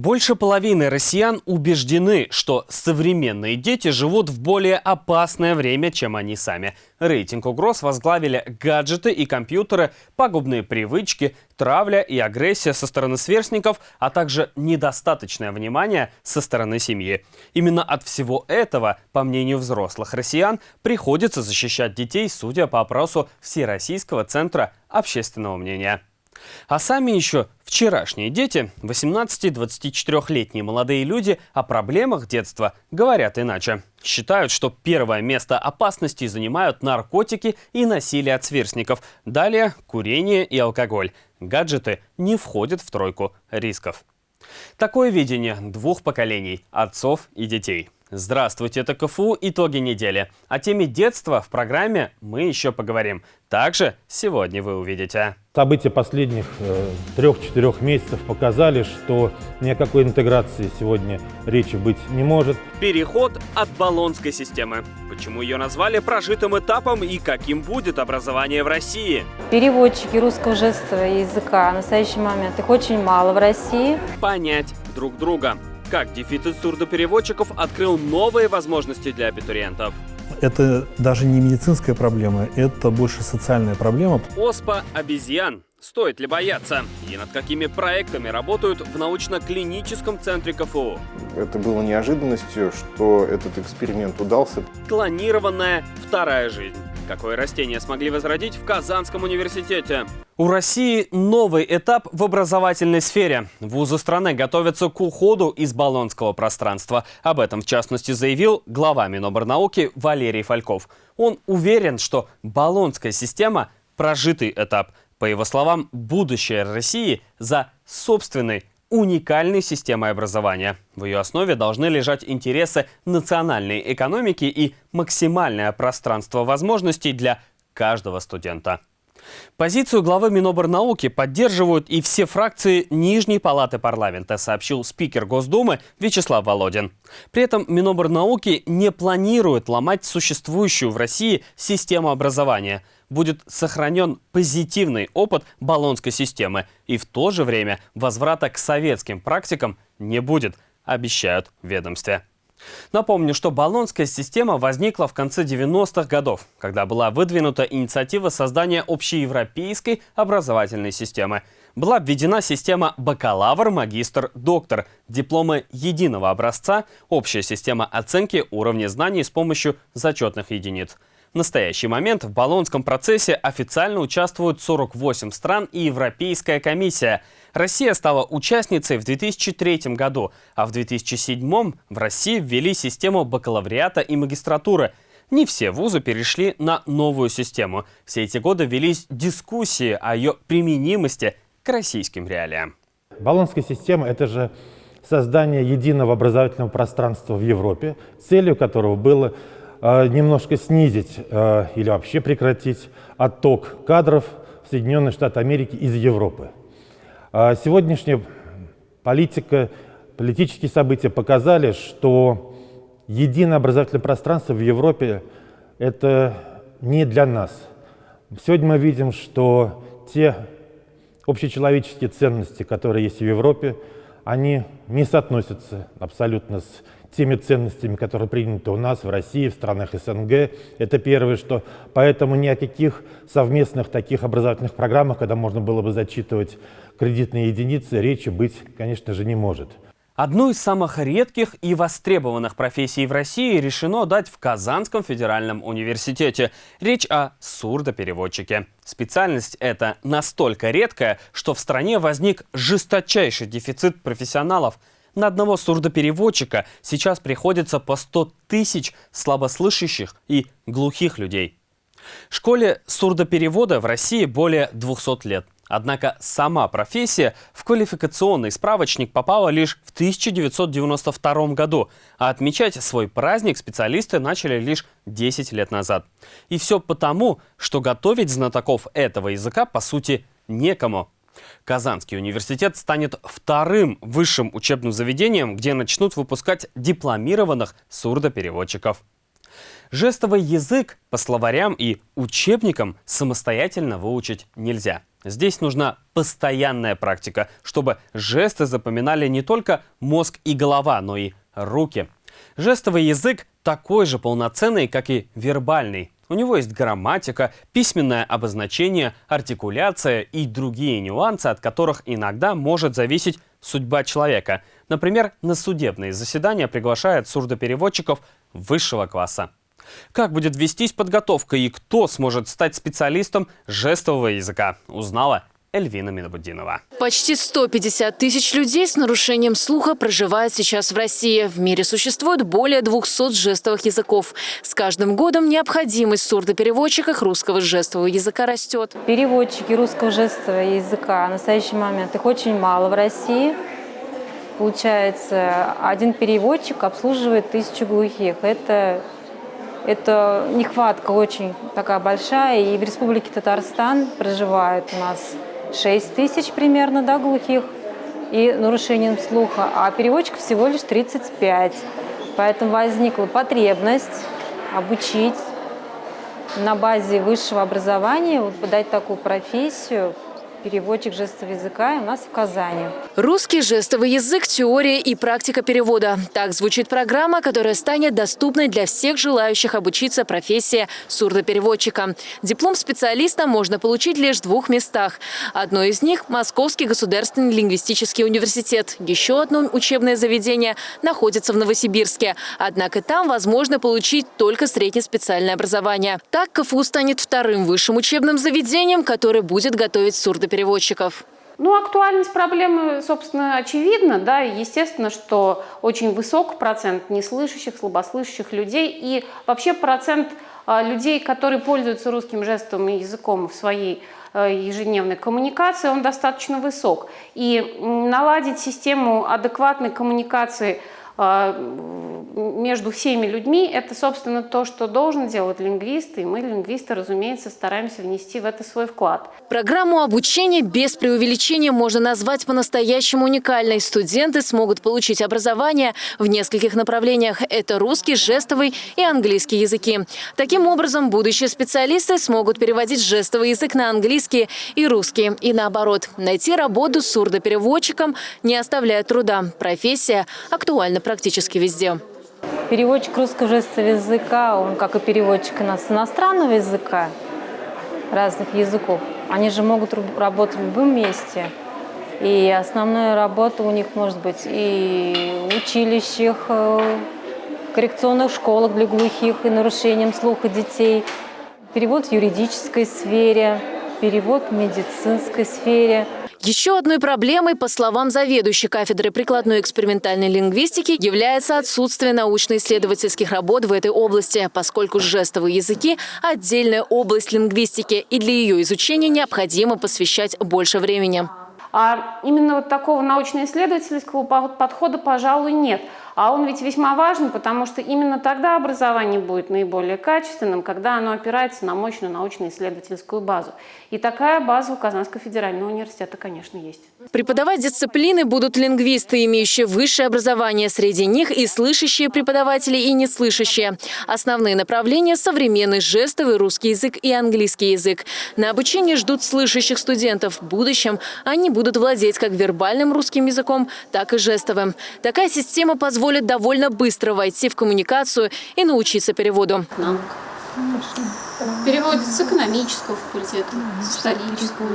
Больше половины россиян убеждены, что современные дети живут в более опасное время, чем они сами. Рейтинг угроз возглавили гаджеты и компьютеры, пагубные привычки, травля и агрессия со стороны сверстников, а также недостаточное внимание со стороны семьи. Именно от всего этого, по мнению взрослых россиян, приходится защищать детей, судя по опросу Всероссийского центра общественного мнения. А сами еще вчерашние дети, 18-24-летние молодые люди, о проблемах детства говорят иначе. Считают, что первое место опасности занимают наркотики и насилие от сверстников. Далее курение и алкоголь. Гаджеты не входят в тройку рисков. Такое видение двух поколений – отцов и детей – Здравствуйте, это КФУ «Итоги недели». О теме детства в программе мы еще поговорим. Также сегодня вы увидите. События последних э, трех-четырех месяцев показали, что ни о какой интеграции сегодня речи быть не может. Переход от баллонской системы. Почему ее назвали прожитым этапом и каким будет образование в России? Переводчики русского жестового языка в настоящий момент их очень мало в России. Понять друг друга. Как дефицит сурдопереводчиков открыл новые возможности для абитуриентов? Это даже не медицинская проблема, это больше социальная проблема. Оспа обезьян. Стоит ли бояться? И над какими проектами работают в научно-клиническом центре КФУ? Это было неожиданностью, что этот эксперимент удался. Клонированная вторая жизнь. Какое растение смогли возродить в Казанском университете? У России новый этап в образовательной сфере. Вузы страны готовятся к уходу из баллонского пространства. Об этом, в частности, заявил глава Миноборнауки Валерий Фальков. Он уверен, что баллонская система – прожитый этап. По его словам, будущее России за собственной уникальной системой образования. В ее основе должны лежать интересы национальной экономики и максимальное пространство возможностей для каждого студента. Позицию главы Миноборнауки поддерживают и все фракции Нижней Палаты парламента, сообщил спикер Госдумы Вячеслав Володин. При этом Миноборнауки не планирует ломать существующую в России систему образования. Будет сохранен позитивный опыт баллонской системы и в то же время возврата к советским практикам не будет, обещают в ведомстве. Напомню, что баллонская система возникла в конце 90-х годов, когда была выдвинута инициатива создания общеевропейской образовательной системы. Была введена система бакалавр, магистр, доктор, дипломы единого образца, общая система оценки уровня знаний с помощью зачетных единиц – в настоящий момент в Болонском процессе официально участвуют 48 стран и Европейская комиссия. Россия стала участницей в 2003 году, а в 2007 в России ввели систему бакалавриата и магистратуры. Не все вузы перешли на новую систему. Все эти годы велись дискуссии о ее применимости к российским реалиям. Болонская система – это же создание единого образовательного пространства в Европе, целью которого было немножко снизить э, или вообще прекратить отток кадров в Соединенные Штаты Америки из Европы. Э, сегодняшняя политика, политические события показали, что единое образовательное пространство в Европе – это не для нас. Сегодня мы видим, что те общечеловеческие ценности, которые есть в Европе, они не соотносятся абсолютно с теми ценностями, которые приняты у нас в России, в странах СНГ. Это первое, что поэтому ни о каких совместных таких образовательных программах, когда можно было бы зачитывать кредитные единицы, речи быть, конечно же, не может. Одну из самых редких и востребованных профессий в России решено дать в Казанском федеральном университете. Речь о сурдопереводчике. Специальность эта настолько редкая, что в стране возник жесточайший дефицит профессионалов – на одного сурдопереводчика сейчас приходится по 100 тысяч слабослышащих и глухих людей. Школе сурдоперевода в России более 200 лет. Однако сама профессия в квалификационный справочник попала лишь в 1992 году, а отмечать свой праздник специалисты начали лишь 10 лет назад. И все потому, что готовить знатоков этого языка по сути некому. Казанский университет станет вторым высшим учебным заведением, где начнут выпускать дипломированных сурдопереводчиков. Жестовый язык по словарям и учебникам самостоятельно выучить нельзя. Здесь нужна постоянная практика, чтобы жесты запоминали не только мозг и голова, но и руки. Жестовый язык такой же полноценный, как и вербальный. У него есть грамматика, письменное обозначение, артикуляция и другие нюансы, от которых иногда может зависеть судьба человека. Например, на судебные заседания приглашают сурдопереводчиков высшего класса. Как будет вестись подготовка и кто сможет стать специалистом жестового языка, узнала Эльвина Минобудинова. Почти 150 тысяч людей с нарушением слуха проживают сейчас в России. В мире существует более 200 жестовых языков. С каждым годом необходимость в сурдопереводчиках русского жестового языка растет. Переводчики русского жестового языка в настоящий момент их очень мало в России. Получается, один переводчик обслуживает тысячу глухих. Это это нехватка очень такая большая. И в Республике Татарстан проживает у нас 6 тысяч примерно да, глухих и нарушением слуха, а переводчиков всего лишь 35. Поэтому возникла потребность обучить на базе высшего образования, вот, подать такую профессию, переводчик жестового языка у нас в Казани. Русский жестовый язык, теория и практика перевода. Так звучит программа, которая станет доступной для всех желающих обучиться профессии сурдопереводчика. Диплом специалиста можно получить лишь в двух местах. Одно из них – Московский государственный лингвистический университет. Еще одно учебное заведение находится в Новосибирске. Однако там возможно получить только среднеспециальное образование. Так КФУ станет вторым высшим учебным заведением, которое будет готовить сурдопереводчиков переводчиков? Ну, актуальность проблемы, собственно, очевидна. Да? Естественно, что очень высок процент неслышащих, слабослышащих людей. И вообще процент а, людей, которые пользуются русским жестовым языком в своей а, ежедневной коммуникации, он достаточно высок. И наладить систему адекватной коммуникации между всеми людьми, это, собственно, то, что должен делать лингвист, и мы, лингвисты, разумеется, стараемся внести в это свой вклад. Программу обучения без преувеличения можно назвать по-настоящему уникальной. Студенты смогут получить образование в нескольких направлениях. Это русский, жестовый и английский языки. Таким образом, будущие специалисты смогут переводить жестовый язык на английский и русский. И наоборот, найти работу с сурдопереводчиком не оставляет труда. Профессия актуальна практически везде. Переводчик русского жестового языка, он как и переводчик с иностранного языка, разных языков, они же могут работать в любом месте. И основная работа у них может быть и в училищах, э, коррекционных школах для глухих и нарушением слуха детей, перевод в юридической сфере, перевод в медицинской сфере – еще одной проблемой, по словам заведующей кафедры прикладной экспериментальной лингвистики, является отсутствие научно-исследовательских работ в этой области, поскольку жестовые языки – отдельная область лингвистики, и для ее изучения необходимо посвящать больше времени. А именно вот такого научно-исследовательского подхода, пожалуй, нет. А он ведь весьма важен, потому что именно тогда образование будет наиболее качественным, когда оно опирается на мощную научно-исследовательскую базу. И такая база у Казанского федерального университета, конечно, есть. Преподавать дисциплины будут лингвисты, имеющие высшее образование. Среди них и слышащие преподаватели, и неслышащие. Основные направления – современный жестовый русский язык и английский язык. На обучение ждут слышащих студентов. В будущем они будут владеть как вербальным русским языком, так и жестовым. Такая система позволит позволит довольно быстро войти в коммуникацию и научиться переводу. Переводится с экономического факультета, с исторического.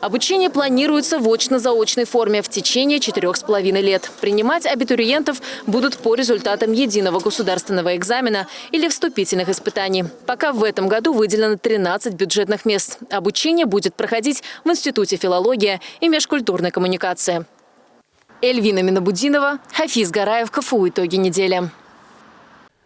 Обучение планируется в очно-заочной форме в течение четырех с половиной лет. Принимать абитуриентов будут по результатам единого государственного экзамена или вступительных испытаний. Пока в этом году выделено 13 бюджетных мест. Обучение будет проходить в Институте филологии и межкультурной коммуникации. Эльвина Минобудинова, Хафиз Гараев, КФУ. Итоги недели.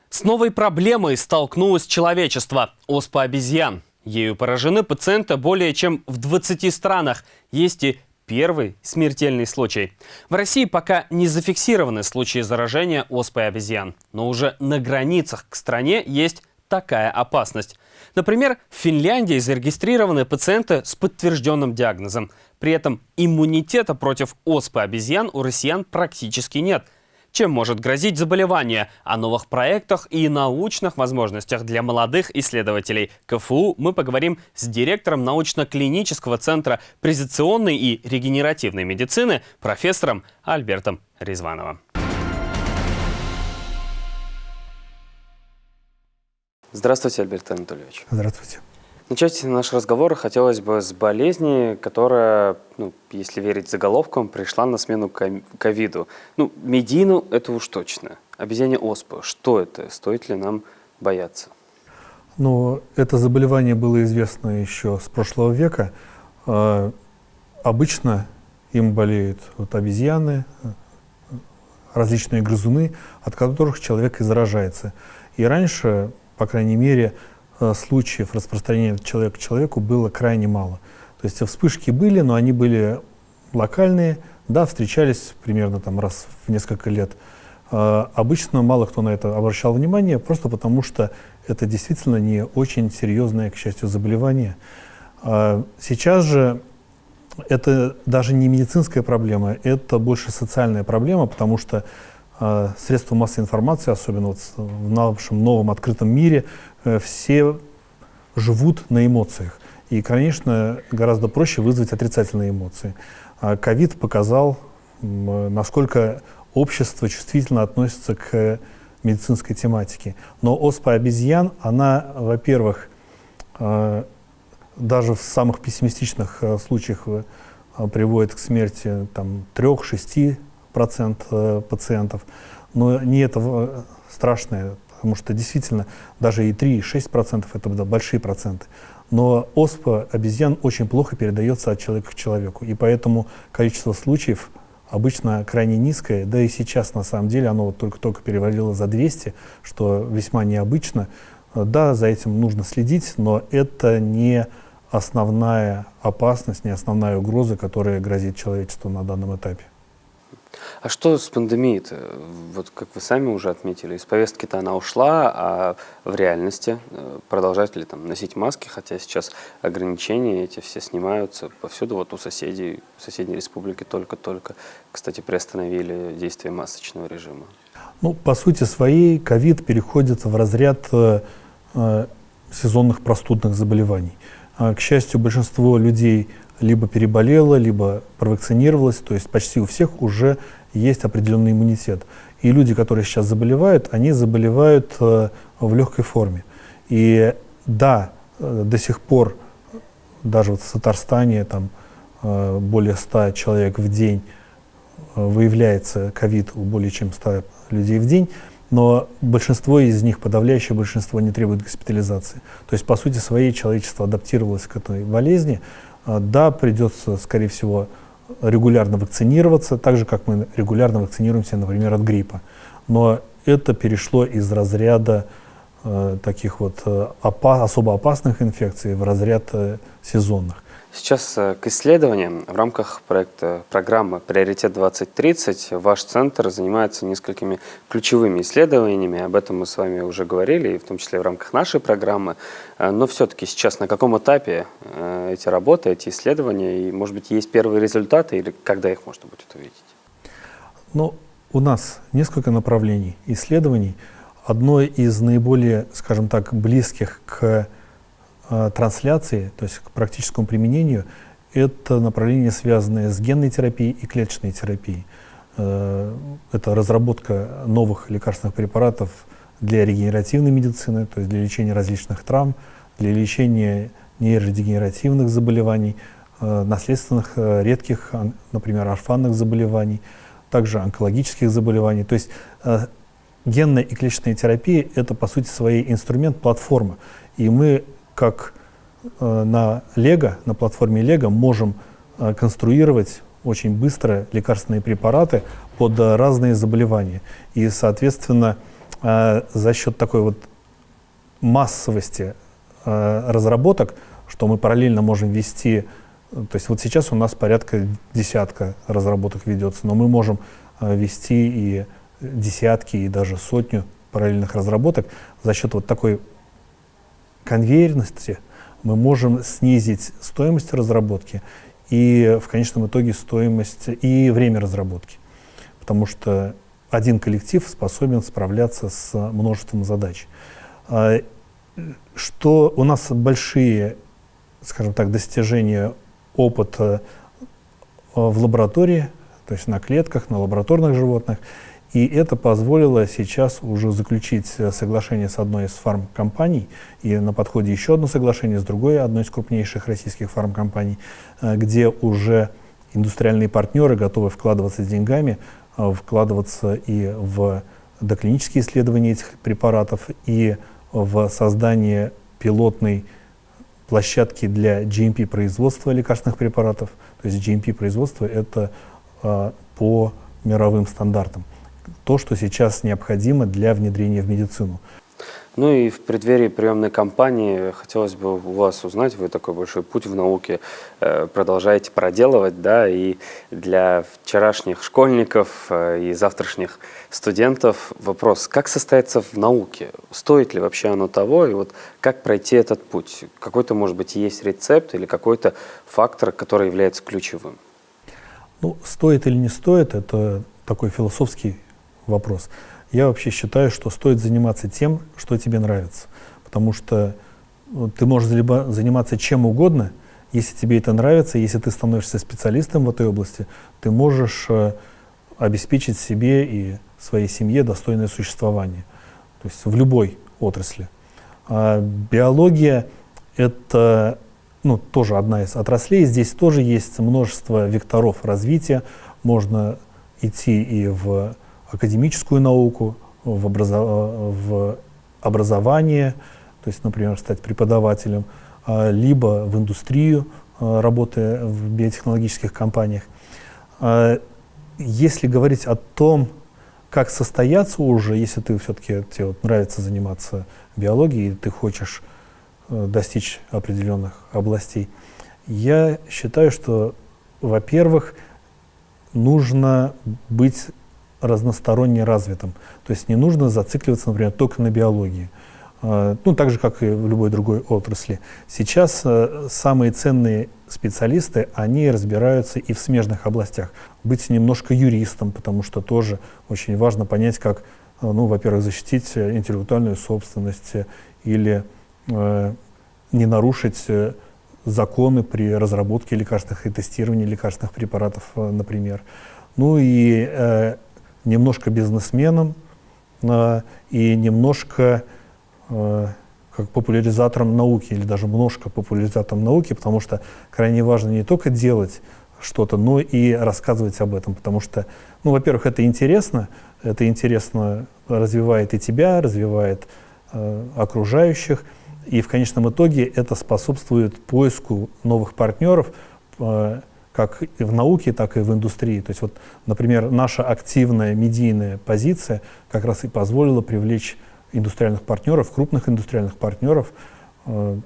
С новой проблемой столкнулось человечество – оспа обезьян. Ею поражены пациенты более чем в 20 странах. Есть и первый смертельный случай. В России пока не зафиксированы случаи заражения оспой обезьян. Но уже на границах к стране есть такая опасность. Например, в Финляндии зарегистрированы пациенты с подтвержденным диагнозом. При этом иммунитета против оспы обезьян у россиян практически нет. чем может грозить заболевание, о новых проектах и научных возможностях для молодых исследователей КФУ мы поговорим с директором научно-клинического центра презентационной и регенеративной медицины профессором Альбертом Резвановым. Здравствуйте, Альберт Анатольевич. Здравствуйте. Начать наш разговор хотелось бы с болезни, которая, ну, если верить заголовкам, пришла на смену ковиду. Ну, медину это уж точно. Обезьяне оспа. Что это? Стоит ли нам бояться? Ну, это заболевание было известно еще с прошлого века. Э, обычно им болеют вот обезьяны, различные грызуны, от которых человек и заражается. И раньше, по крайней мере, случаев распространения человека к человеку было крайне мало. То есть вспышки были, но они были локальные, да, встречались примерно там раз в несколько лет. Э, обычно мало кто на это обращал внимание, просто потому что это действительно не очень серьезное, к счастью, заболевание. Э, сейчас же это даже не медицинская проблема, это больше социальная проблема, потому что средства массовой информации, особенно вот в нашем новом открытом мире, Э, все живут на эмоциях. И, конечно, гораздо проще вызвать отрицательные эмоции. А ковид показал, насколько общество чувствительно относится к медицинской тематике. Но оспа обезьян, она, во-первых, э, даже в самых пессимистичных э, случаях приводит к смерти 3-6% пациентов. Но не это страшное потому что действительно даже и 3, и 6% это большие проценты. Но оспа обезьян очень плохо передается от человека к человеку, и поэтому количество случаев обычно крайне низкое, да и сейчас на самом деле оно вот только-только перевалило за 200, что весьма необычно. Да, за этим нужно следить, но это не основная опасность, не основная угроза, которая грозит человечеству на данном этапе. А что с пандемией-то? Вот как вы сами уже отметили, из повестки-то она ушла, а в реальности э, продолжать ли там носить маски, хотя сейчас ограничения эти все снимаются повсюду, вот у соседей, в соседней республике только-только, кстати, приостановили действие масочного режима. Ну, по сути своей, ковид переходит в разряд э, э, сезонных простудных заболеваний. А, к счастью, большинство людей либо переболела, либо провакцинировалась, то есть почти у всех уже есть определенный иммунитет. И люди, которые сейчас заболевают, они заболевают э, в легкой форме. И да, э, до сих пор, даже вот в Татарстане, там э, более 100 человек в день э, выявляется ковид у более чем 100 людей в день, но большинство из них, подавляющее большинство, не требует госпитализации. То есть, по сути своей, человечество адаптировалось к этой болезни, да, придется, скорее всего, регулярно вакцинироваться, так же, как мы регулярно вакцинируемся, например, от гриппа. Но это перешло из разряда э, таких вот э, опа особо опасных инфекций в разряд э, сезонных. Сейчас э, к исследованиям в рамках проекта программы «Приоритет 2030» ваш центр занимается несколькими ключевыми исследованиями. Об этом мы с вами уже говорили, в том числе в рамках нашей программы. Э, но все-таки сейчас на каком этапе э, эти работы, эти исследования? И, может быть, есть первые результаты или когда их можно будет увидеть? Ну, у нас несколько направлений исследований. Одно из наиболее, скажем так, близких к трансляции, то есть к практическому применению, это направление, связанное с генной терапией и клеточной терапией. Э, это разработка новых лекарственных препаратов для регенеративной медицины, то есть для лечения различных травм, для лечения нейродегенеративных заболеваний, э, наследственных редких, например, орфанных заболеваний, также онкологических заболеваний. То есть генная и клеточная терапия – это, по сути, своей инструмент, платформа. И мы как э, на Лего, на платформе Лего можем э, конструировать очень быстро лекарственные препараты под разные заболевания. И, соответственно, э, за счет такой вот массовости разработок, что мы параллельно можем вести, то есть вот сейчас у нас порядка десятка разработок ведется, но мы можем вести и десятки, и даже сотню параллельных разработок за счет вот такой конвейерности мы можем снизить стоимость разработки и в конечном итоге стоимость и время разработки. Потому что один коллектив способен справляться с множеством задач. А, что у нас большие, скажем так, достижения опыта в лаборатории, то есть на клетках, на лабораторных животных. И это позволило сейчас уже заключить соглашение с одной из фармкомпаний, и на подходе еще одно соглашение с другой, одной из крупнейших российских фармкомпаний, э, где уже индустриальные партнеры готовы вкладываться с деньгами, э, вкладываться и в доклинические исследования этих препаратов, и в создание пилотной площадки для GMP-производства лекарственных препаратов. То есть GMP-производство — это э, по мировым стандартам. То, что сейчас необходимо для внедрения в медицину. Ну и в преддверии приемной кампании хотелось бы у вас узнать, вы такой большой путь в науке э, продолжаете проделывать, да, и для вчерашних школьников э, и завтрашних студентов вопрос, как состояться в науке? Стоит ли вообще оно того? И вот как пройти этот путь? Какой-то, может быть, есть рецепт или какой-то фактор, который является ключевым? Ну, стоит или не стоит, это такой философский вопрос. Я вообще считаю, что стоит заниматься тем, что тебе нравится. Потому что ну, ты можешь заниматься чем угодно, если тебе это нравится, если ты становишься специалистом в этой области, ты можешь э, обеспечить себе и своей семье достойное существование. То есть в любой отрасли. А биология — это ну, тоже одна из отраслей. Здесь тоже есть множество векторов развития. Можно идти и в академическую науку, в, образо в образование, то есть, например, стать преподавателем, а, либо в индустрию, а, работая в биотехнологических компаниях. А, если говорить о том, как состояться уже, если ты все-таки тебе вот нравится заниматься биологией, и ты хочешь э, достичь определенных областей, я считаю, что, во-первых, нужно быть разносторонне развитым. То есть не нужно зацикливаться, например, только на биологии. А, ну, так же, как и в любой другой отрасли. Сейчас э, самые ценные специалисты, они разбираются и в смежных областях. Быть немножко юристом, потому что тоже очень важно понять, как, э, ну, во-первых, защитить интеллектуальную собственность или э, не нарушить э, законы при разработке лекарственных и тестировании лекарственных препаратов, например. Ну и э, немножко бизнесменом э, и немножко э, как популяризатором науки или даже немножко популяризатором науки, потому что крайне важно не только делать что-то, но и рассказывать об этом, потому что, ну, во-первых, это интересно, это интересно развивает и тебя, развивает э, окружающих, и в конечном итоге это способствует поиску новых партнеров, э, как и в науке, так и в индустрии. То есть, вот, например, наша активная медийная позиция как раз и позволила привлечь индустриальных партнеров, крупных индустриальных партнеров. Э,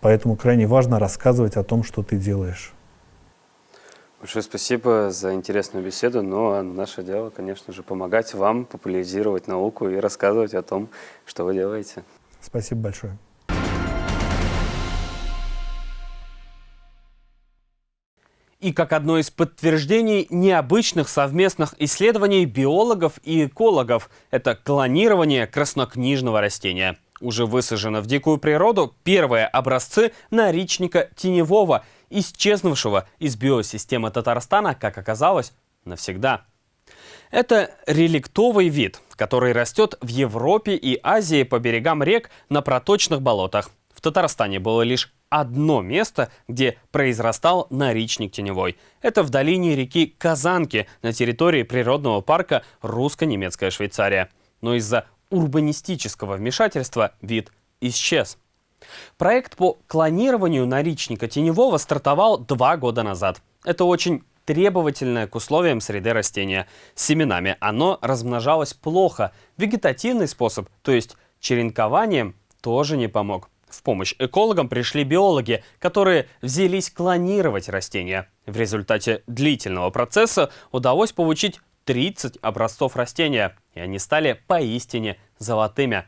поэтому крайне важно рассказывать о том, что ты делаешь. Большое спасибо за интересную беседу. Ну а наше дело, конечно же, помогать вам популяризировать науку и рассказывать о том, что вы делаете. Спасибо большое. И как одно из подтверждений необычных совместных исследований биологов и экологов – это клонирование краснокнижного растения. Уже высажено в дикую природу первые образцы наричника теневого, исчезнувшего из биосистемы Татарстана, как оказалось, навсегда. Это реликтовый вид, который растет в Европе и Азии по берегам рек на проточных болотах. В Татарстане было лишь одно место, где произрастал наричник теневой. Это в долине реки Казанки на территории природного парка Русско-Немецкая Швейцария. Но из-за урбанистического вмешательства вид исчез. Проект по клонированию наричника теневого стартовал два года назад. Это очень требовательное к условиям среды растения. С семенами оно размножалось плохо. Вегетативный способ, то есть черенкованием, тоже не помог. В помощь экологам пришли биологи, которые взялись клонировать растения. В результате длительного процесса удалось получить 30 образцов растения, и они стали поистине золотыми.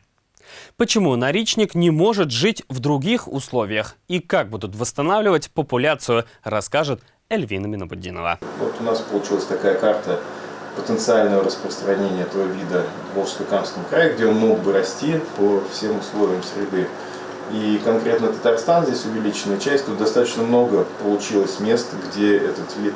Почему наричник не может жить в других условиях и как будут восстанавливать популяцию, расскажет Эльвина Минобудинова. Вот у нас получилась такая карта потенциального распространения этого вида в Волжско-Камском крае, где он мог бы расти по всем условиям среды. И конкретно Татарстан здесь увеличенная часть, тут достаточно много получилось мест, где этот вид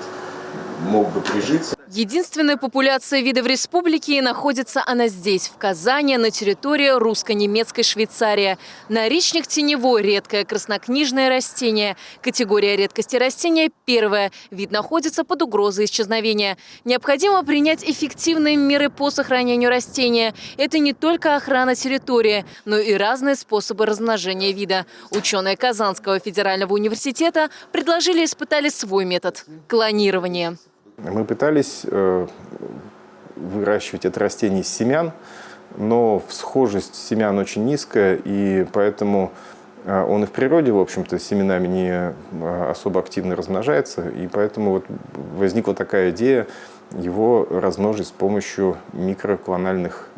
мог бы прижиться. Единственная популяция вида в республике и находится она здесь, в Казани, на территории русско-немецкой Швейцарии. Наричник теневой – редкое краснокнижное растение. Категория редкости растения – первая. Вид находится под угрозой исчезновения. Необходимо принять эффективные меры по сохранению растения. Это не только охрана территории, но и разные способы размножения вида. Ученые Казанского федерального университета предложили и испытали свой метод – клонирование. Мы пытались э, выращивать это растение из семян, но всхожесть семян очень низкая, и поэтому э, он и в природе, в общем-то, семенами не э, особо активно размножается, и поэтому вот возникла такая идея его размножить с помощью микроклональных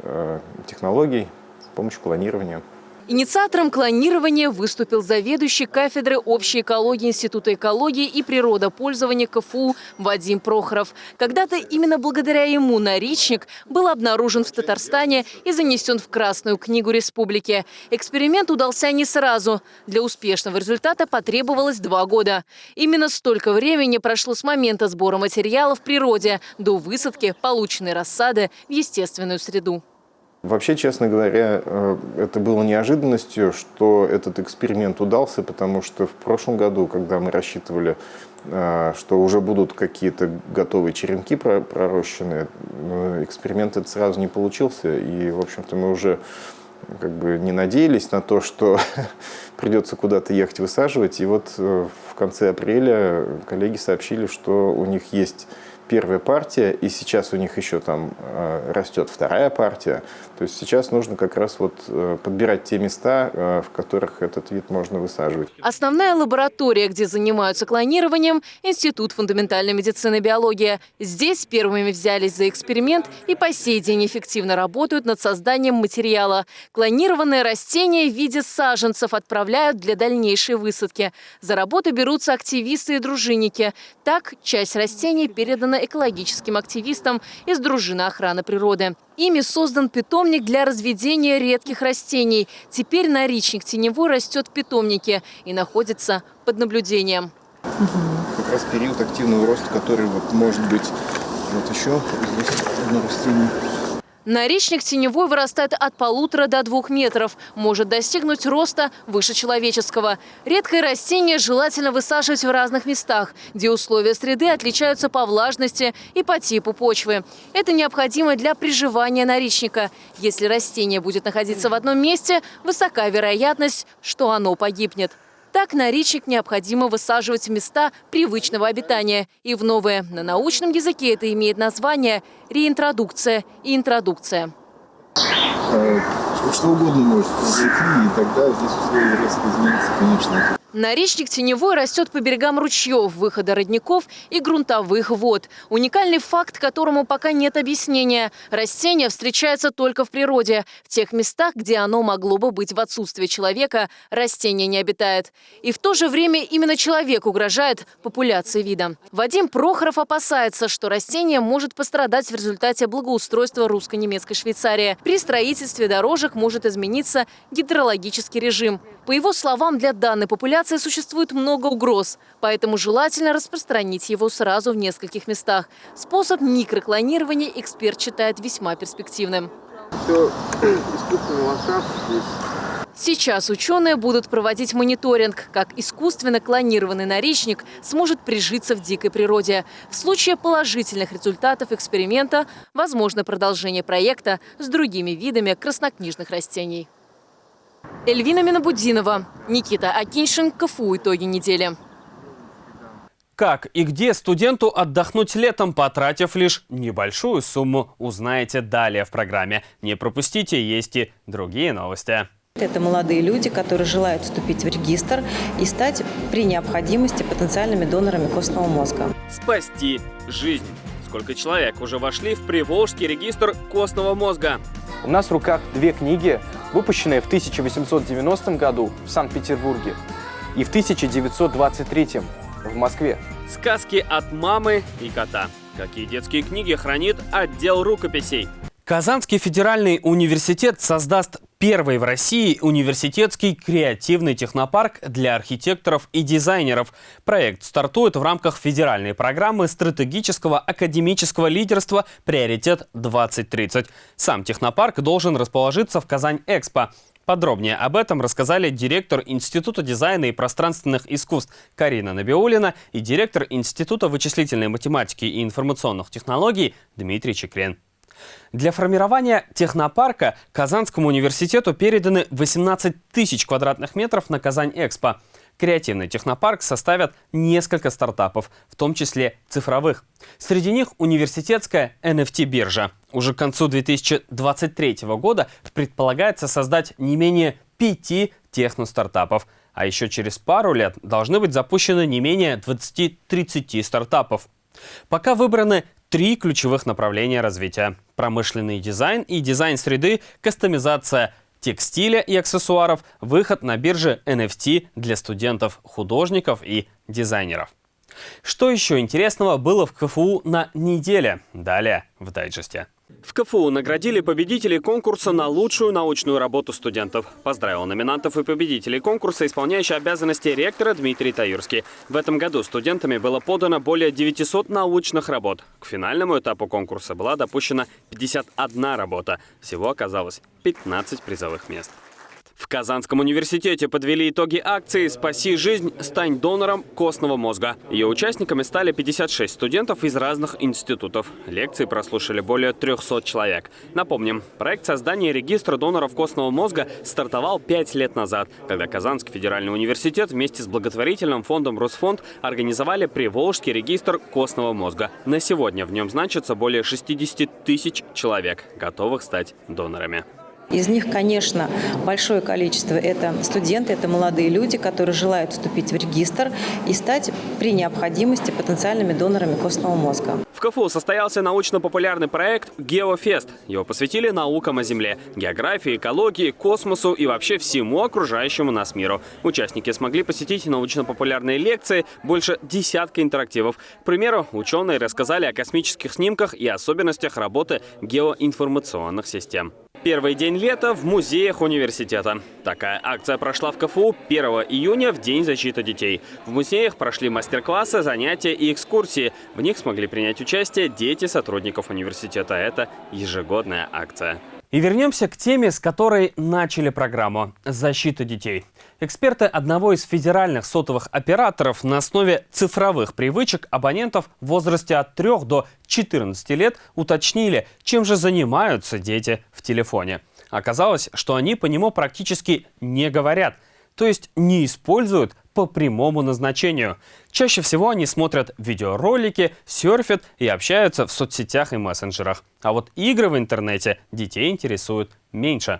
технологий, с помощью клонирования. Инициатором клонирования выступил заведующий кафедры общей экологии Института экологии и природопользования КФУ Вадим Прохоров. Когда-то именно благодаря ему наричник был обнаружен в Татарстане и занесен в Красную книгу республики. Эксперимент удался не сразу. Для успешного результата потребовалось два года. Именно столько времени прошло с момента сбора материала в природе до высадки полученной рассады в естественную среду. Вообще, честно говоря, э, это было неожиданностью, что этот эксперимент удался, потому что в прошлом году, когда мы рассчитывали, э, что уже будут какие-то готовые черенки пророщенные, э, эксперимент этот сразу не получился. И, в общем-то, мы уже как бы не надеялись на то, что придется куда-то ехать высаживать. И вот в конце апреля коллеги сообщили, что у них есть первая партия, и сейчас у них еще там э, растет вторая партия. То есть сейчас нужно как раз вот э, подбирать те места, э, в которых этот вид можно высаживать. Основная лаборатория, где занимаются клонированием – Институт фундаментальной медицины и биологии. Здесь первыми взялись за эксперимент и по сей день эффективно работают над созданием материала. Клонированные растения в виде саженцев отправляют для дальнейшей высадки. За работу берутся активисты и дружинники. Так, часть растений передана передана экологическим активистам из дружины охраны природы. Ими создан питомник для разведения редких растений. Теперь наричник теневой растет в питомнике и находится под наблюдением. Как раз период активного роста, который вот может быть вот еще здесь одно растение Наречник теневой вырастает от полутора до двух метров, может достигнуть роста выше человеческого. Редкое растение желательно высаживать в разных местах, где условия среды отличаются по влажности и по типу почвы. Это необходимо для приживания наречника. Если растение будет находиться в одном месте, высока вероятность, что оно погибнет. Так наричник необходимо высаживать в места привычного обитания и в новые. На научном языке это имеет название реинтродукция и интродукция. Э, что угодно может произойти, и тогда здесь условия резко изменятся, конечно. Наречник теневой растет по берегам ручьев, выхода родников и грунтовых вод. Уникальный факт, которому пока нет объяснения. Растение встречается только в природе. В тех местах, где оно могло бы быть в отсутствии человека, растение не обитает. И в то же время именно человек угрожает популяции вида. Вадим Прохоров опасается, что растение может пострадать в результате благоустройства русско-немецкой Швейцарии. При строительстве дорожек может измениться гидрологический режим. По его словам, для данной популяции существует много угроз, поэтому желательно распространить его сразу в нескольких местах. Способ микроклонирования эксперт считает весьма перспективным. Все искусственный ландшафт здесь Сейчас ученые будут проводить мониторинг, как искусственно клонированный наречник сможет прижиться в дикой природе. В случае положительных результатов эксперимента возможно продолжение проекта с другими видами краснокнижных растений. Эльвина Минобудинова, Никита Акиншин, КФУ «Итоги недели». Как и где студенту отдохнуть летом, потратив лишь небольшую сумму, узнаете далее в программе. Не пропустите, есть и другие новости. Это молодые люди, которые желают вступить в регистр и стать при необходимости потенциальными донорами костного мозга. Спасти жизнь. Сколько человек уже вошли в Приволжский регистр костного мозга? У нас в руках две книги, выпущенные в 1890 году в Санкт-Петербурге и в 1923 в Москве. Сказки от мамы и кота. Какие детские книги хранит отдел рукописей? Казанский федеральный университет создаст первый в России университетский креативный технопарк для архитекторов и дизайнеров. Проект стартует в рамках федеральной программы стратегического академического лидерства «Приоритет 2030». Сам технопарк должен расположиться в Казань-Экспо. Подробнее об этом рассказали директор Института дизайна и пространственных искусств Карина Набиулина и директор Института вычислительной математики и информационных технологий Дмитрий Чекрен. Для формирования технопарка Казанскому университету переданы 18 тысяч квадратных метров на Казань-Экспо. Креативный технопарк составят несколько стартапов, в том числе цифровых. Среди них университетская NFT-биржа. Уже к концу 2023 года предполагается создать не менее пяти техностартапов. А еще через пару лет должны быть запущены не менее 20-30 стартапов. Пока выбраны три ключевых направления развития. Промышленный дизайн и дизайн среды, кастомизация текстиля и аксессуаров, выход на бирже NFT для студентов, художников и дизайнеров. Что еще интересного было в КФУ на неделе? Далее в дайджесте. В КФУ наградили победителей конкурса на лучшую научную работу студентов. Поздравил номинантов и победителей конкурса исполняющий обязанности ректора Дмитрий Таюрский. В этом году студентами было подано более 900 научных работ. К финальному этапу конкурса была допущена 51 работа. Всего оказалось 15 призовых мест. В Казанском университете подвели итоги акции «Спаси жизнь, стань донором костного мозга». Ее участниками стали 56 студентов из разных институтов. Лекции прослушали более 300 человек. Напомним, проект создания регистра доноров костного мозга стартовал 5 лет назад, когда Казанский федеральный университет вместе с благотворительным фондом «Росфонд» организовали Приволжский регистр костного мозга. На сегодня в нем значится более 60 тысяч человек, готовых стать донорами. Из них, конечно, большое количество – это студенты, это молодые люди, которые желают вступить в регистр и стать при необходимости потенциальными донорами костного мозга. В КФУ состоялся научно-популярный проект «Геофест». Его посвятили наукам о Земле, географии, экологии, космосу и вообще всему окружающему нас миру. Участники смогли посетить научно-популярные лекции, больше десятка интерактивов. К примеру, ученые рассказали о космических снимках и особенностях работы геоинформационных систем. Первый день лета в музеях университета. Такая акция прошла в КФУ 1 июня в День защиты детей. В музеях прошли мастер-классы, занятия и экскурсии. В них смогли принять участие дети сотрудников университета. Это ежегодная акция. И вернемся к теме, с которой начали программу – защита детей. Эксперты одного из федеральных сотовых операторов на основе цифровых привычек абонентов в возрасте от 3 до 14 лет уточнили, чем же занимаются дети в телефоне. Оказалось, что они по нему практически не говорят, то есть не используют по прямому назначению. Чаще всего они смотрят видеоролики, серфят и общаются в соцсетях и мессенджерах. А вот игры в интернете детей интересуют меньше.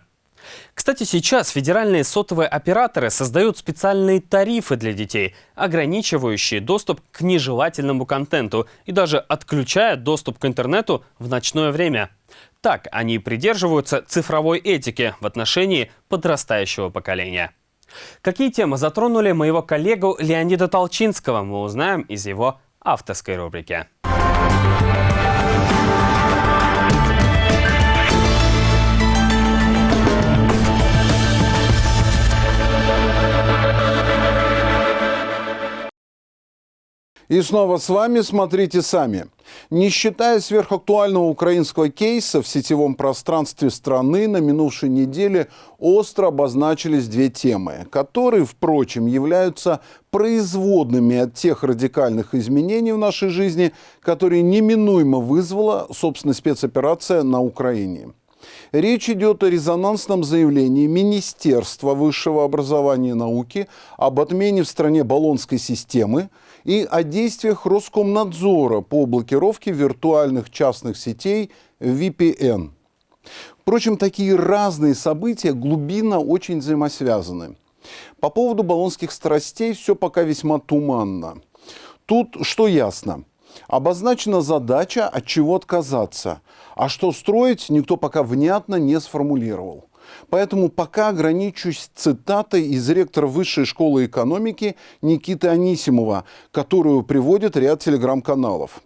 Кстати, сейчас федеральные сотовые операторы создают специальные тарифы для детей, ограничивающие доступ к нежелательному контенту и даже отключают доступ к интернету в ночное время. Так они придерживаются цифровой этики в отношении подрастающего поколения. Какие темы затронули моего коллегу Леонида Толчинского, мы узнаем из его авторской рубрики. И снова с вами «Смотрите сами». Не считая сверхактуального украинского кейса, в сетевом пространстве страны на минувшей неделе остро обозначились две темы, которые, впрочем, являются производными от тех радикальных изменений в нашей жизни, которые неминуемо вызвала, собственно, спецоперация на Украине. Речь идет о резонансном заявлении Министерства высшего образования и науки об отмене в стране баллонской системы и о действиях Роскомнадзора по блокировке виртуальных частных сетей VPN. Впрочем, такие разные события глубинно очень взаимосвязаны. По поводу баллонских страстей все пока весьма туманно. Тут что ясно? Обозначена задача, от чего отказаться. А что строить, никто пока внятно не сформулировал. Поэтому пока ограничусь цитатой из ректора Высшей школы экономики Никиты Анисимова, которую приводит ряд телеграм-каналов.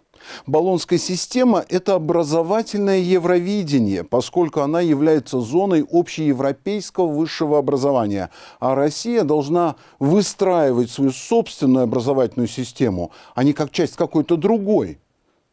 Болонская система – это образовательное евровидение, поскольку она является зоной общеевропейского высшего образования, а Россия должна выстраивать свою собственную образовательную систему, а не как часть какой-то другой.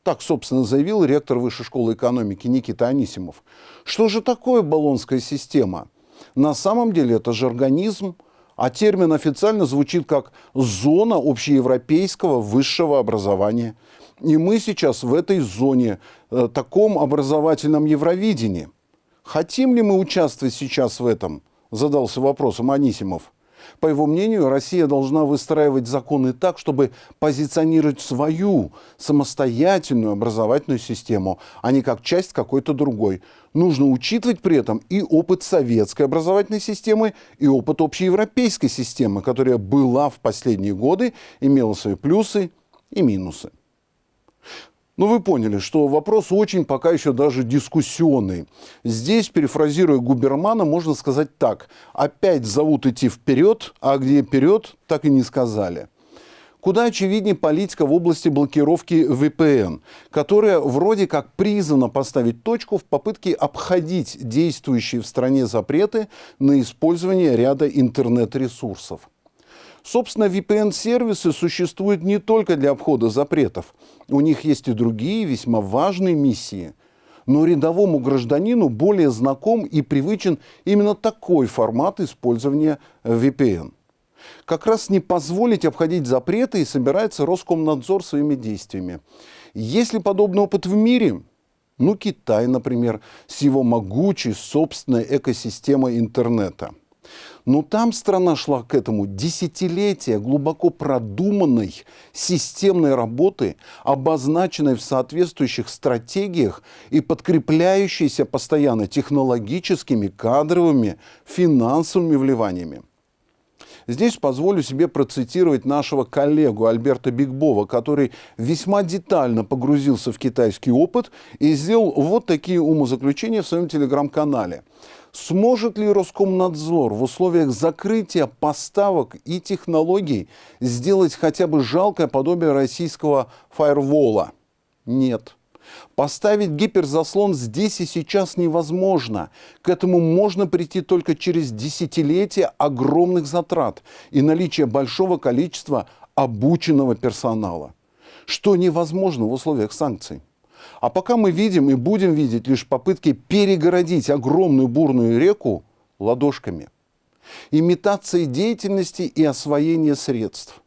Так, собственно, заявил ректор Высшей школы экономики Никита Анисимов. Что же такое Болонская система? На самом деле это же организм, а термин официально звучит как «зона общеевропейского высшего образования». И мы сейчас в этой зоне, э, таком образовательном Евровидении. Хотим ли мы участвовать сейчас в этом? Задался вопросом Анисимов. По его мнению, Россия должна выстраивать законы так, чтобы позиционировать свою самостоятельную образовательную систему, а не как часть какой-то другой. Нужно учитывать при этом и опыт советской образовательной системы, и опыт общеевропейской системы, которая была в последние годы, имела свои плюсы и минусы. Ну, вы поняли, что вопрос очень пока еще даже дискуссионный. Здесь, перефразируя Губермана, можно сказать так. Опять зовут идти вперед, а где вперед, так и не сказали. Куда очевиднее политика в области блокировки VPN, которая вроде как призвана поставить точку в попытке обходить действующие в стране запреты на использование ряда интернет-ресурсов. Собственно, VPN-сервисы существуют не только для обхода запретов. У них есть и другие весьма важные миссии. Но рядовому гражданину более знаком и привычен именно такой формат использования VPN. Как раз не позволить обходить запреты и собирается Роскомнадзор своими действиями. Есть ли подобный опыт в мире? Ну, Китай, например, с его могучей собственной экосистемой интернета – но там страна шла к этому десятилетия глубоко продуманной системной работы, обозначенной в соответствующих стратегиях и подкрепляющейся постоянно технологическими, кадровыми, финансовыми вливаниями. Здесь позволю себе процитировать нашего коллегу Альберта Бигбова, который весьма детально погрузился в китайский опыт и сделал вот такие умозаключения в своем телеграм-канале. Сможет ли Роскомнадзор в условиях закрытия поставок и технологий сделать хотя бы жалкое подобие российского фаервола? Нет. Поставить гиперзаслон здесь и сейчас невозможно. К этому можно прийти только через десятилетия огромных затрат и наличие большого количества обученного персонала, что невозможно в условиях санкций. А пока мы видим и будем видеть лишь попытки перегородить огромную бурную реку ладошками. Имитации деятельности и освоение средств.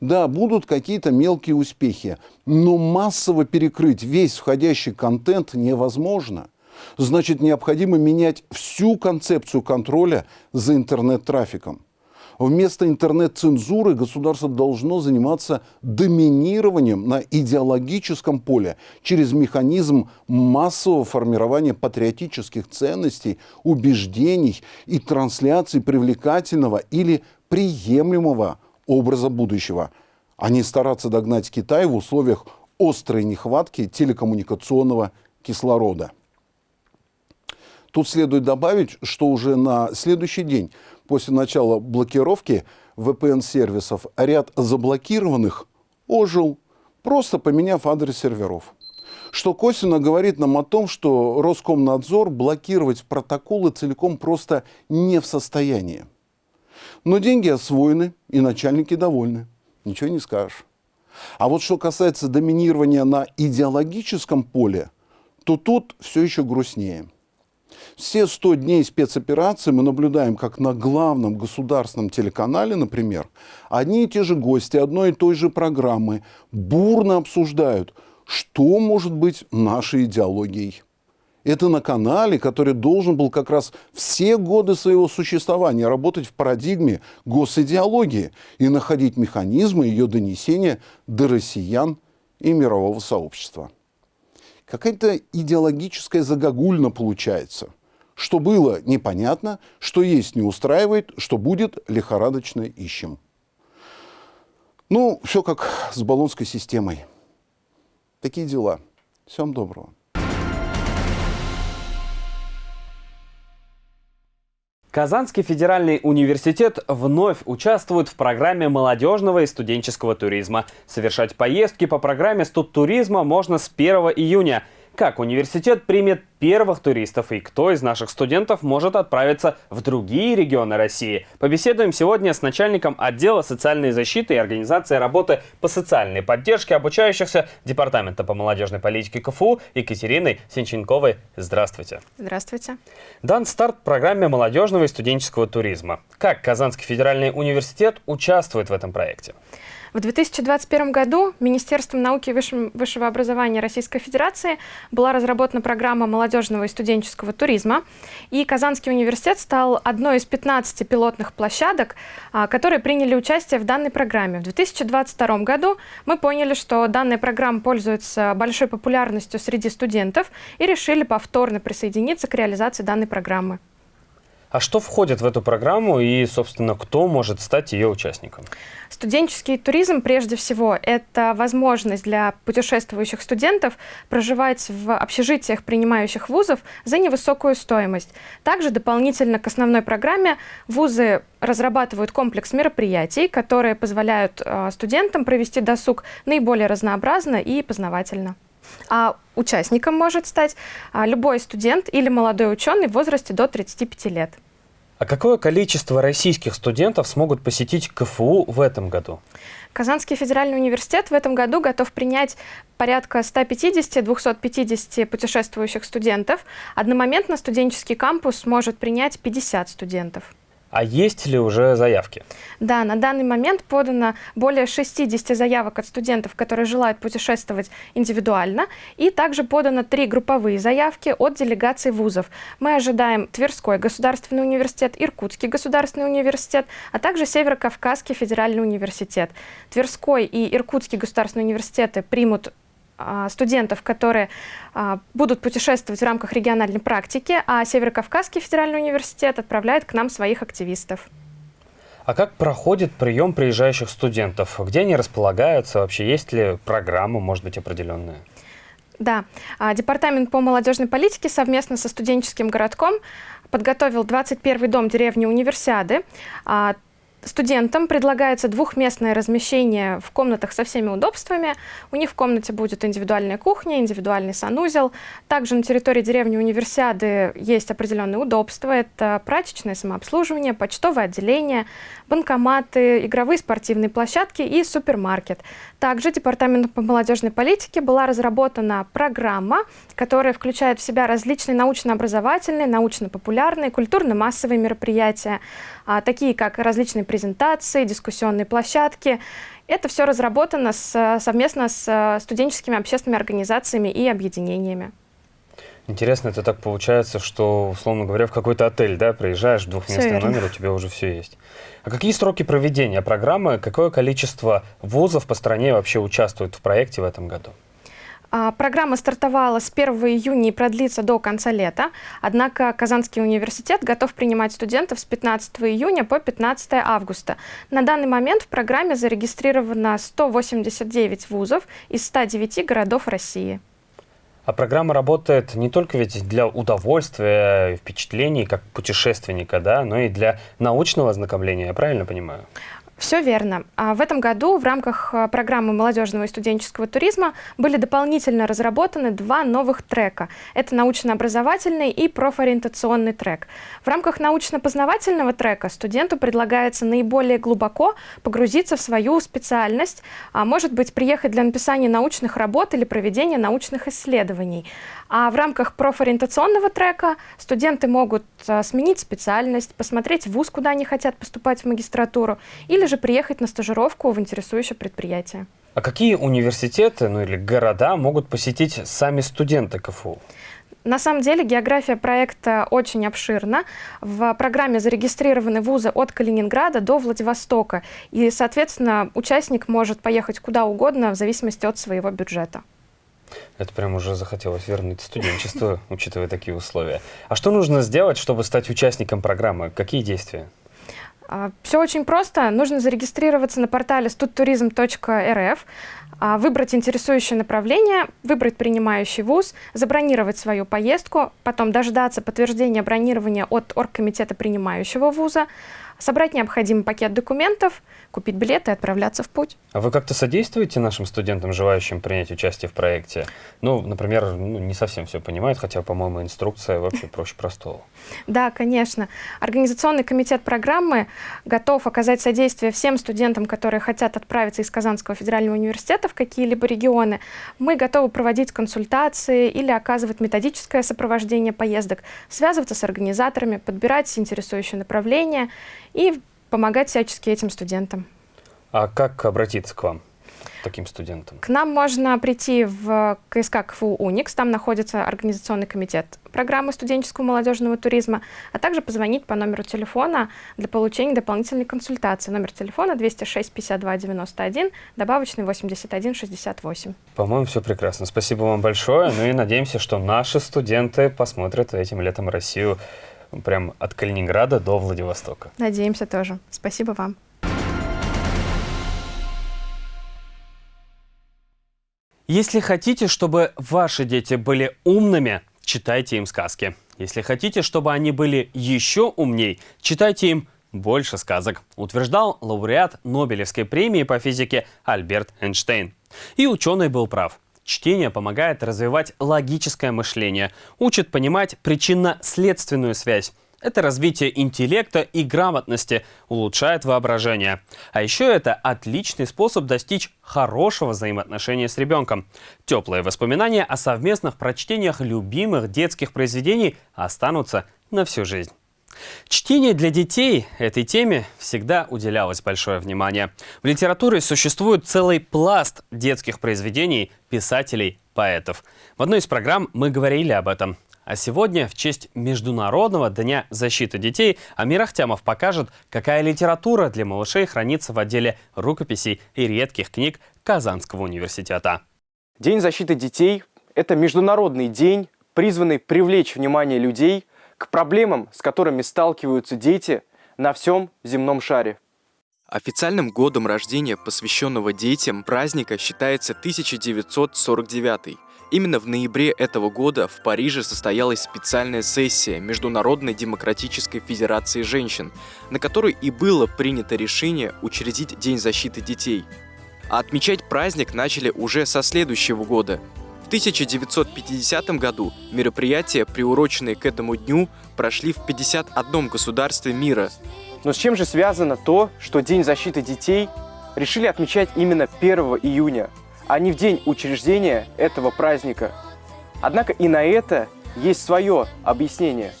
Да, будут какие-то мелкие успехи, но массово перекрыть весь входящий контент невозможно. Значит, необходимо менять всю концепцию контроля за интернет-трафиком. Вместо интернет-цензуры государство должно заниматься доминированием на идеологическом поле через механизм массового формирования патриотических ценностей, убеждений и трансляции привлекательного или приемлемого образа будущего, а не стараться догнать Китай в условиях острой нехватки телекоммуникационного кислорода. Тут следует добавить, что уже на следующий день после начала блокировки VPN-сервисов ряд заблокированных ожил, просто поменяв адрес серверов. Что косвенно говорит нам о том, что Роскомнадзор блокировать протоколы целиком просто не в состоянии. Но деньги освоены, и начальники довольны. Ничего не скажешь. А вот что касается доминирования на идеологическом поле, то тут все еще грустнее. Все 100 дней спецоперации мы наблюдаем, как на главном государственном телеканале, например, одни и те же гости одной и той же программы бурно обсуждают, что может быть нашей идеологией. Это на канале, который должен был как раз все годы своего существования работать в парадигме госидеологии и находить механизмы ее донесения до россиян и мирового сообщества какая-то идеологическая загогульна получается. Что было непонятно, что есть не устраивает, что будет лихорадочно ищем. Ну, все как с баллонской системой. Такие дела. Всем доброго. Казанский федеральный университет вновь участвует в программе молодежного и студенческого туризма. Совершать поездки по программе студтуризма можно с 1 июня – как университет примет первых туристов и кто из наших студентов может отправиться в другие регионы России. Побеседуем сегодня с начальником отдела социальной защиты и организации работы по социальной поддержке обучающихся Департамента по молодежной политике КФУ Екатериной Сенченковой. Здравствуйте. Здравствуйте. Дан старт программе молодежного и студенческого туризма. Как Казанский федеральный университет участвует в этом проекте? В 2021 году Министерством науки и высшего образования Российской Федерации была разработана программа молодежного и студенческого туризма, и Казанский университет стал одной из 15 пилотных площадок, а, которые приняли участие в данной программе. В 2022 году мы поняли, что данная программа пользуется большой популярностью среди студентов и решили повторно присоединиться к реализации данной программы. А что входит в эту программу и, собственно, кто может стать ее участником? Студенческий туризм, прежде всего, это возможность для путешествующих студентов проживать в общежитиях принимающих вузов за невысокую стоимость. Также дополнительно к основной программе вузы разрабатывают комплекс мероприятий, которые позволяют э, студентам провести досуг наиболее разнообразно и познавательно. А участником может стать а, любой студент или молодой ученый в возрасте до 35 лет. А какое количество российских студентов смогут посетить КФУ в этом году? Казанский федеральный университет в этом году готов принять порядка 150-250 путешествующих студентов. Одномоментно студенческий кампус может принять 50 студентов. А есть ли уже заявки? Да, на данный момент подано более 60 заявок от студентов, которые желают путешествовать индивидуально, и также подано три групповые заявки от делегаций вузов. Мы ожидаем Тверской государственный университет, Иркутский государственный университет, а также Северо-Кавказский федеральный университет. Тверской и Иркутский государственные университеты примут студентов, которые а, будут путешествовать в рамках региональной практики, а Северо-Кавказский федеральный университет отправляет к нам своих активистов. А как проходит прием приезжающих студентов? Где они располагаются? Вообще есть ли программа, может быть, определенная? Да, а, Департамент по молодежной политике совместно со студенческим городком подготовил 21-й дом деревни Универсиады. Студентам предлагается двухместное размещение в комнатах со всеми удобствами. У них в комнате будет индивидуальная кухня, индивидуальный санузел. Также на территории деревни Универсиады есть определенные удобства. Это прачечное самообслуживание, почтовое отделение, банкоматы, игровые спортивные площадки и супермаркет. Также Департаментом по молодежной политике была разработана программа, которая включает в себя различные научно-образовательные, научно-популярные, культурно-массовые мероприятия, такие как различные презентации, дискуссионные площадки. Это все разработано с, совместно с студенческими общественными организациями и объединениями. Интересно, это так получается, что, условно говоря, в какой-то отель, да, приезжаешь, двухместный номер, у тебя уже все есть. А какие сроки проведения программы, какое количество вузов по стране вообще участвует в проекте в этом году? А, программа стартовала с 1 июня и продлится до конца лета, однако Казанский университет готов принимать студентов с 15 июня по 15 августа. На данный момент в программе зарегистрировано 189 вузов из 109 городов России. А программа работает не только ведь для удовольствия, впечатлений, как путешественника, да, но и для научного ознакомления, я правильно понимаю? Все верно. А в этом году в рамках а, программы молодежного и студенческого туризма были дополнительно разработаны два новых трека. Это научно-образовательный и профориентационный трек. В рамках научно-познавательного трека студенту предлагается наиболее глубоко погрузиться в свою специальность, а может быть приехать для написания научных работ или проведения научных исследований. А в рамках профориентационного трека студенты могут а, сменить специальность, посмотреть вуз, куда они хотят поступать в магистратуру, или же приехать на стажировку в интересующее предприятие. А какие университеты ну, или города могут посетить сами студенты КФУ? На самом деле география проекта очень обширна. В программе зарегистрированы вузы от Калининграда до Владивостока. И, соответственно, участник может поехать куда угодно в зависимости от своего бюджета. Это прям уже захотелось вернуть студенчество, учитывая такие условия. А что нужно сделать, чтобы стать участником программы? Какие действия? А, Все очень просто. Нужно зарегистрироваться на портале studturism.rf, а, выбрать интересующее направление, выбрать принимающий вуз, забронировать свою поездку, потом дождаться подтверждения бронирования от оргкомитета принимающего вуза, собрать необходимый пакет документов, купить билеты и отправляться в путь. А вы как-то содействуете нашим студентам, желающим принять участие в проекте? Ну, например, ну, не совсем все понимают, хотя, по-моему, инструкция вообще проще простого. Да, конечно. Организационный комитет программы готов оказать содействие всем студентам, которые хотят отправиться из Казанского федерального университета в какие-либо регионы. Мы готовы проводить консультации или оказывать методическое сопровождение поездок, связываться с организаторами, подбирать интересующее направление и помогать всячески этим студентам. А как обратиться к вам, таким студентам? К нам можно прийти в КСК КФУ «Уникс», там находится организационный комитет программы студенческого молодежного туризма, а также позвонить по номеру телефона для получения дополнительной консультации. Номер телефона 206 52 91, добавочный 81 68. По-моему, все прекрасно. Спасибо вам большое. Ну и надеемся, что наши студенты посмотрят этим летом Россию прям от Калининграда до Владивостока. Надеемся тоже. Спасибо вам. Если хотите, чтобы ваши дети были умными, читайте им сказки. Если хотите, чтобы они были еще умней, читайте им больше сказок, утверждал лауреат Нобелевской премии по физике Альберт Эйнштейн. И ученый был прав. Чтение помогает развивать логическое мышление, учит понимать причинно-следственную связь. Это развитие интеллекта и грамотности, улучшает воображение. А еще это отличный способ достичь хорошего взаимоотношения с ребенком. Теплые воспоминания о совместных прочтениях любимых детских произведений останутся на всю жизнь. Чтение для детей этой теме всегда уделялось большое внимание. В литературе существует целый пласт детских произведений писателей, поэтов. В одной из программ мы говорили об этом. А сегодня, в честь Международного дня защиты детей, Амир Ахтямов покажет, какая литература для малышей хранится в отделе рукописей и редких книг Казанского университета. День защиты детей – это международный день, призванный привлечь внимание людей к проблемам, с которыми сталкиваются дети на всем земном шаре. Официальным годом рождения, посвященного детям, праздника считается 1949. Именно в ноябре этого года в Париже состоялась специальная сессия Международной демократической федерации женщин, на которой и было принято решение учредить День защиты детей. А отмечать праздник начали уже со следующего года. В 1950 году мероприятия, приуроченные к этому дню, прошли в 51 государстве мира. Но с чем же связано то, что День защиты детей решили отмечать именно 1 июня, а не в день учреждения этого праздника. Однако и на это есть свое объяснение.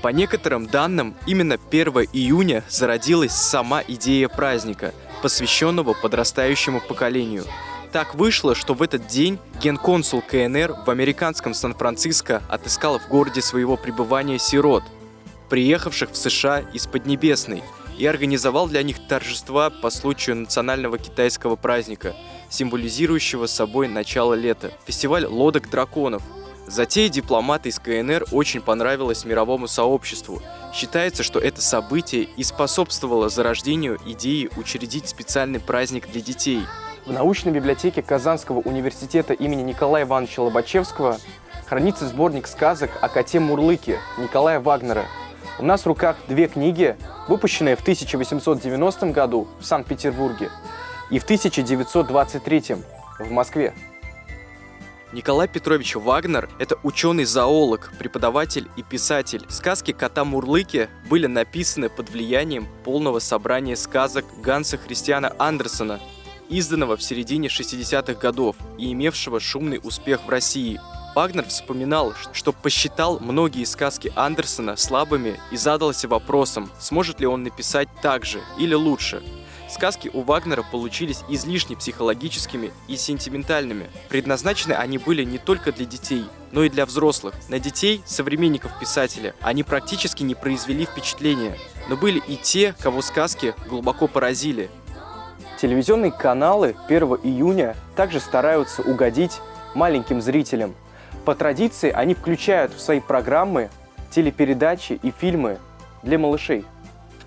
По некоторым данным, именно 1 июня зародилась сама идея праздника, посвященного подрастающему поколению. Так вышло, что в этот день генконсул КНР в американском Сан-Франциско отыскал в городе своего пребывания сирот, приехавших в США из Поднебесной, и организовал для них торжества по случаю национального китайского праздника – символизирующего собой начало лета, фестиваль лодок драконов. Затея дипломата из КНР очень понравилась мировому сообществу. Считается, что это событие и способствовало зарождению идеи учредить специальный праздник для детей. В научной библиотеке Казанского университета имени Николая Ивановича Лобачевского хранится сборник сказок о коте Мурлыке Николая Вагнера. У нас в руках две книги, выпущенные в 1890 году в Санкт-Петербурге и в 1923 в Москве. Николай Петрович Вагнер – это ученый-зоолог, преподаватель и писатель. Сказки кота Мурлыки были написаны под влиянием полного собрания сказок Ганса Христиана Андерсона, изданного в середине 60-х годов и имевшего шумный успех в России. Вагнер вспоминал, что посчитал многие сказки Андерсона слабыми и задался вопросом, сможет ли он написать так же или лучше. Сказки у Вагнера получились излишне психологическими и сентиментальными. Предназначены они были не только для детей, но и для взрослых. На детей, современников писателя, они практически не произвели впечатления. Но были и те, кого сказки глубоко поразили. Телевизионные каналы 1 июня также стараются угодить маленьким зрителям. По традиции они включают в свои программы телепередачи и фильмы для малышей.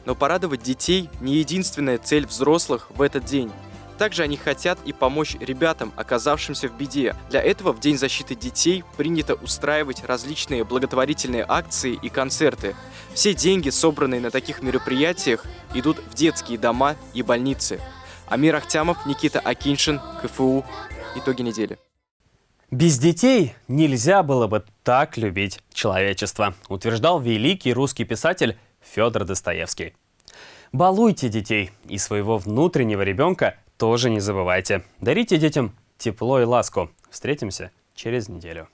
Но порадовать детей – не единственная цель взрослых в этот день. Также они хотят и помочь ребятам, оказавшимся в беде. Для этого в День защиты детей принято устраивать различные благотворительные акции и концерты. Все деньги, собранные на таких мероприятиях, идут в детские дома и больницы. Амир Ахтямов, Никита Акиншин, КФУ. Итоги недели. Без детей нельзя было бы так любить человечество, утверждал великий русский писатель Федор Достоевский. Балуйте детей и своего внутреннего ребенка тоже не забывайте. Дарите детям тепло и ласку. Встретимся через неделю.